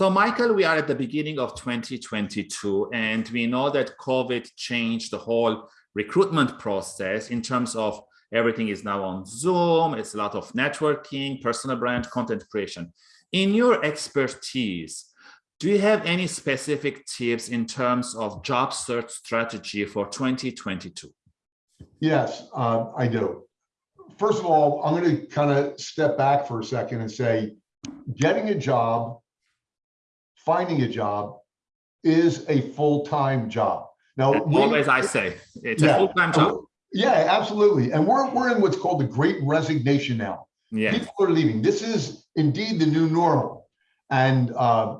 So Michael, we are at the beginning of 2022, and we know that COVID changed the whole recruitment process in terms of everything is now on Zoom, it's a lot of networking, personal brand, content creation. In your expertise, do you have any specific tips in terms of job search strategy for 2022? Yes, uh, I do. First of all, I'm going to kind of step back for a second and say, getting a job, finding a job is a full-time job. Now, always I say, it's yeah, a full-time job. Yeah, absolutely. And we're, we're in what's called the great resignation now. Yeah. People are leaving. This is indeed the new normal. And uh,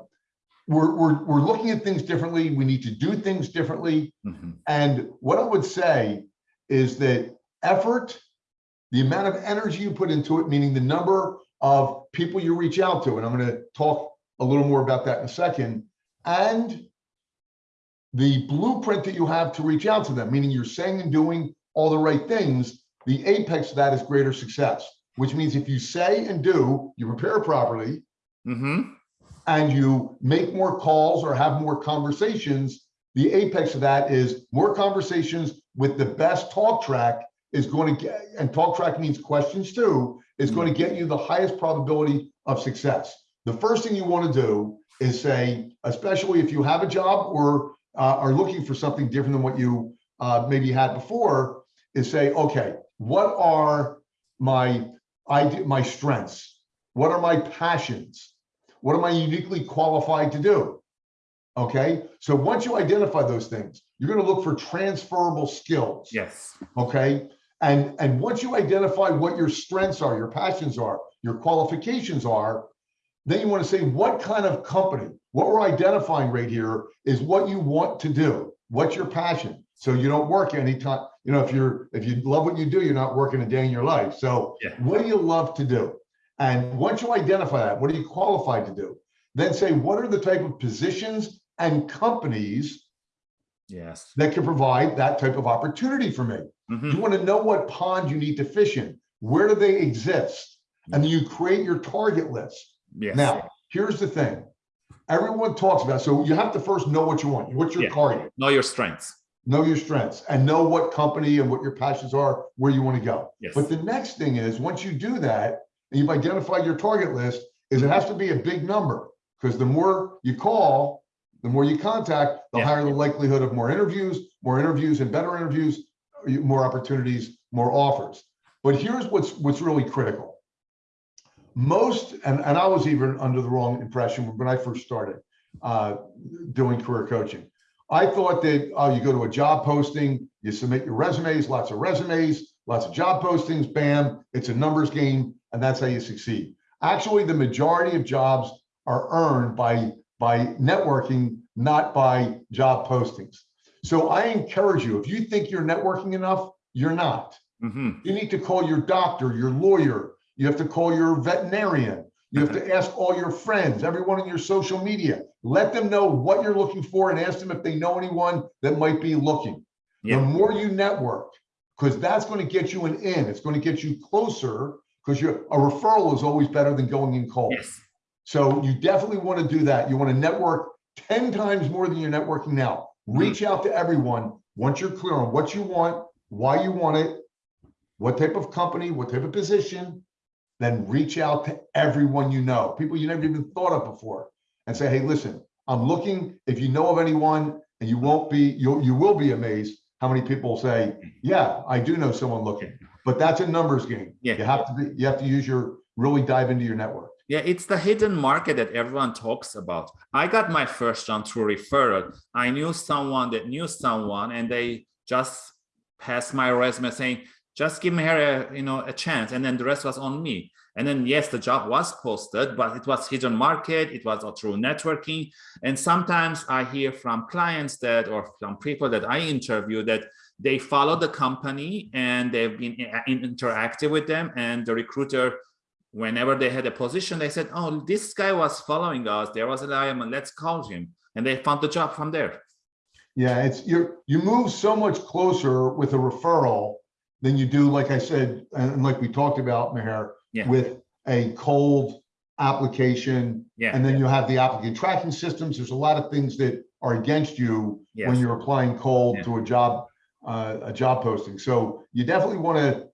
we're, we're, we're looking at things differently. We need to do things differently. Mm -hmm. And what I would say is that effort, the amount of energy you put into it, meaning the number of people you reach out to, and I'm going to talk a little more about that in a second, and the blueprint that you have to reach out to them, meaning you're saying and doing all the right things, the apex of that is greater success, which means if you say and do, you prepare properly, mm -hmm. and you make more calls or have more conversations, the apex of that is more conversations with the best talk track is going to get, and talk track means questions too, is going to get you the highest probability of success. The first thing you want to do is say, especially if you have a job or uh, are looking for something different than what you uh, maybe had before, is say, okay, what are my my strengths? What are my passions? What am I uniquely qualified to do? Okay, so once you identify those things, you're going to look for transferable skills. Yes. Okay, and and once you identify what your strengths are, your passions are, your qualifications are, then you want to say what kind of company. What we're identifying right here is what you want to do. What's your passion? So you don't work anytime. You know, if you're if you love what you do, you're not working a day in your life. So yeah. what do you love to do? And once you identify that, what are you qualified to do? Then say what are the type of positions and companies yes that can provide that type of opportunity for me mm -hmm. you want to know what pond you need to fish in where do they exist and then you create your target list yes. now here's the thing everyone talks about so you have to first know what you want what's your yeah. target know your strengths know your strengths and know what company and what your passions are where you want to go yes. but the next thing is once you do that and you've identified your target list is it has to be a big number because the more you call the more you contact, the yeah. higher the likelihood of more interviews, more interviews and better interviews, more opportunities, more offers. But here's what's what's really critical. Most, and, and I was even under the wrong impression when I first started uh, doing career coaching. I thought that oh, you go to a job posting, you submit your resumes, lots of resumes, lots of job postings, bam, it's a numbers game, and that's how you succeed. Actually, the majority of jobs are earned by by networking, not by job postings. So I encourage you, if you think you're networking enough, you're not. Mm -hmm. You need to call your doctor, your lawyer, you have to call your veterinarian, you have to ask all your friends, everyone in your social media. Let them know what you're looking for and ask them if they know anyone that might be looking. Yep. The more you network, because that's going to get you an in, it's going to get you closer because a referral is always better than going in cold. Yes. So you definitely want to do that. You want to network 10 times more than you're networking now. Mm-hmm. Reach out to everyone once you're clear on what you want, why you want it, what type of company, what type of position, then reach out to everyone you know, people you never even thought of before, and say, hey, listen, I'm looking. If you know of anyone, and you won't be, you you will be amazed how many people say, yeah, I do know someone looking. But that's a numbers game. Yeah. You have to be, you have to use your really dive into your network. Yeah, it's the hidden market that everyone talks about. I got my first job through referral. I knew someone that knew someone and they just passed my resume saying, just give me her a, you know, a chance. And then the rest was on me. And then, yes, the job was posted, but it was hidden market. It was through networking. And sometimes I hear from clients that, or from people that I interview that they follow the company and they've been uh, interactive with them and the recruiter whenever they had a position, they said, oh, this guy was following us. There was a diamond, um, let's call him. And they found the job from there. Yeah, it's you you move so much closer with a referral than you do, like I said, and like we talked about, Meher, yeah. with a cold application, Yeah. and then you have the applicant tracking systems. There's a lot of things that are against you when you're applying cold Yeah. to a job, uh, a job posting. So you definitely want to,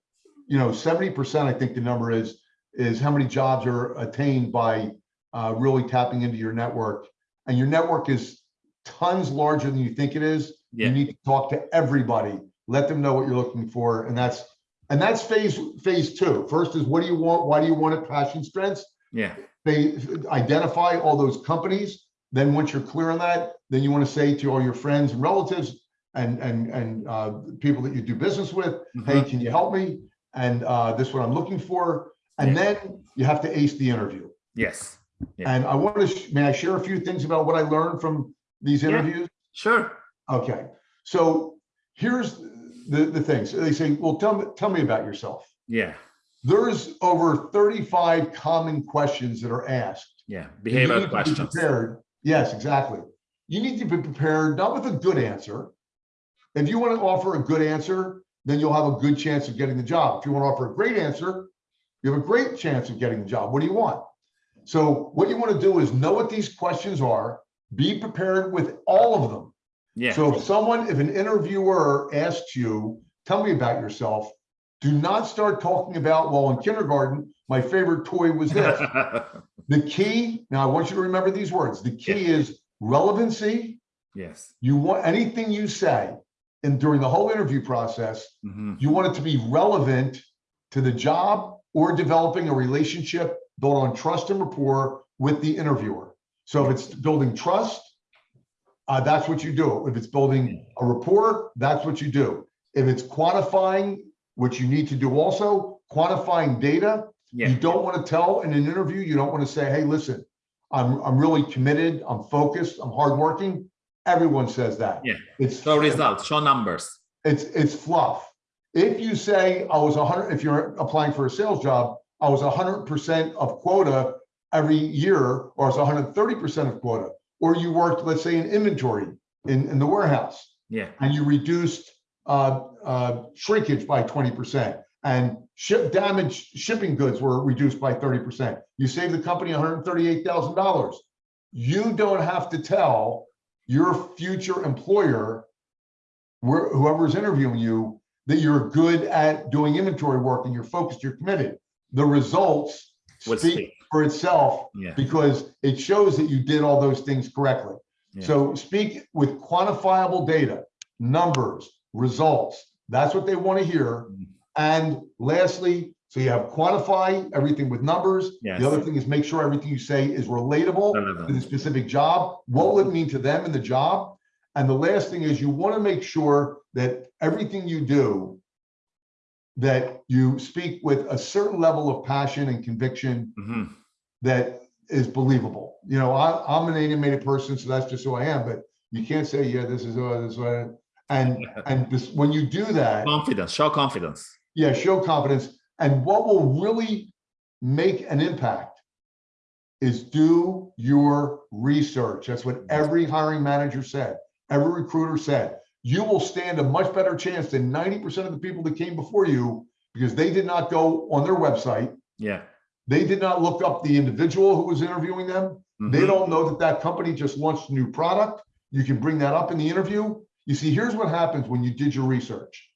you know, seventy percent, I think the number is, is how many jobs are attained by uh, really tapping into your network. And your network is tons larger than you think it is. You need to talk to everybody, let them know what you're looking for, and that's, and that's phase, phase two. First is what do you want? Why do you want it? Passion, strengths. Yeah. They identify all those companies. Then once you're clear on that, then you want to say to all your friends and relatives and, and, and uh, people that you do business with, hey, Mhm. can you help me? And uh, this is what I'm looking for. And Yeah. then you have to ace the interview. Yes. Yeah. And I want to, may I share a few things about what I learned from these Yeah. interviews? Sure. Okay, so here's the, the things. They say, well, tell me, tell me about yourself. Yeah. There's over 35 common questions that are asked. Yeah. and you need Behavioral to be questions. Prepared. Yes, exactly. You need to be prepared, not with a good answer. If you want to offer a good answer, then you'll have a good chance of getting the job. If you want to offer a great answer, you have a great chance of getting the job. What do you want? So what you want to do is know what these questions are, be prepared with all of them. Yeah. So if someone, if an interviewer asks you, tell me about yourself, do not start talking about, well, in kindergarten, my favorite toy was this. The key, now I want you to remember these words. The key is relevancy. yes. You want anything you say and during the whole interview process, Mhm. you want it to be relevant to the job or developing a relationship built on trust and rapport with the interviewer. So if it's building trust, uh, that's what you do. If it's building a rapport, that's what you do. If it's quantifying, which you need to do also, quantifying data, Yeah. you don't want to tell in an interview, you don't want to say, hey, listen, I'm, I'm really committed, I'm focused, I'm hardworking. Everyone says that. Yeah. It's Show results. Show numbers. it's, it's fluff. If you say I was hundred, if you're applying for a sales job, I was hundred percent of quota every year, or I was hundred thirty percent of quota, or you worked, let's say, in inventory in, in the warehouse Yeah. and you reduced uh, uh, shrinkage by twenty percent and ship damage shipping goods were reduced by thirty percent. You saved the company one hundred thirty-eight thousand dollars. You don't have to tell your future employer, where whoever's interviewing you, that you're good at doing inventory work and you're focused, you're committed. The results speak speak. For itself Yeah. because it shows that you did all those things correctly. Yeah. So speak with quantifiable data, numbers, results. That's what they want to hear. Mm. And lastly, so you have quantify everything with numbers. Yes. The other thing is make sure everything you say is relatable to the specific job. What will it mean to them in the job? And the last thing is you want to make sure that everything you do, that you speak with a certain level of passion and conviction Mhm. that is believable. You know, I, I'm an animated person, so that's just who I am, but you can't say, yeah, this is, uh, this, uh, and, and this, when you do that, Confidence. Show confidence. yeah, show confidence. And what will really make an impact is do your research. That's what every hiring manager said, every recruiter said. You will stand a much better chance than 90% of the people that came before you because they did not go on their website. Yeah. They did not look up the individual who was interviewing them. They Mhm. don't know that that company just launched a new product. You can bring that up in the interview. You see, here's what happens when you did your research.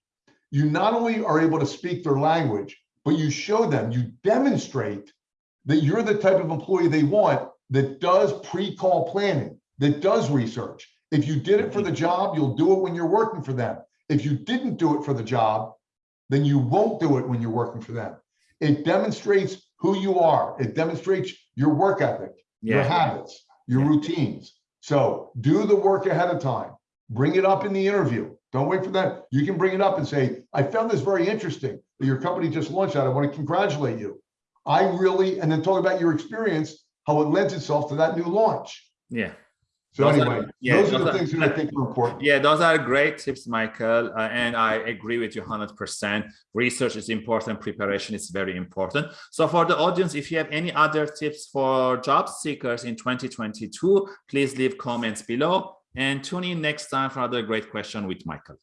You not only are able to speak their language, but you show them, you demonstrate that you're the type of employee they want that does pre-call planning, that does research. If you did it for the job, you'll do it when you're working for them. If you didn't do it for the job, then you won't do it when you're working for them. It demonstrates who you are. It demonstrates your work ethic your habits, your Yeah. routines. So do the work ahead of time. Bring it up in the interview. Don't wait for that. You can bring it up and say, I found this very interesting that your company just launched that. I want to congratulate you. I really, and then talk about your experience, how it lends itself to that new launch. Yeah. So Those are- anyway, yeah, those are the are- things that I think are important. Yeah, those are great tips, Michael. uh, and I agree with you 100%. Research is important, preparation is very important. So, for the audience, if you have any other tips for job seekers in 2022, please leave comments below and tune in next time for another great question with Michael.